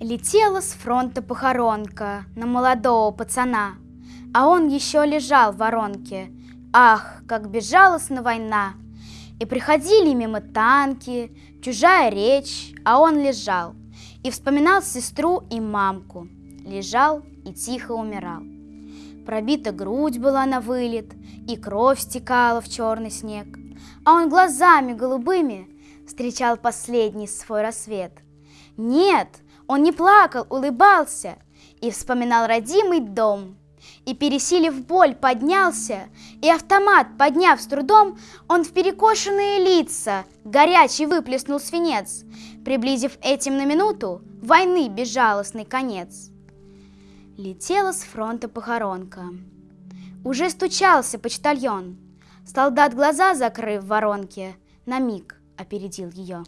Летела с фронта похоронка на молодого пацана, А он еще лежал в воронке. Ах, как безжалостна война! И приходили мимо танки, чужая речь, а он лежал И вспоминал сестру и мамку. Лежал и тихо умирал. Пробита грудь была на вылет, и кровь стекала в черный снег, А он глазами голубыми встречал последний свой рассвет. Нет, он не плакал, улыбался и вспоминал родимый дом. И, пересилив боль, поднялся, и автомат, подняв с трудом, он в перекошенные лица горячий выплеснул свинец, приблизив этим на минуту войны безжалостный конец. Летела с фронта похоронка. Уже стучался почтальон. Солдат глаза закрыв воронке, на миг опередил ее.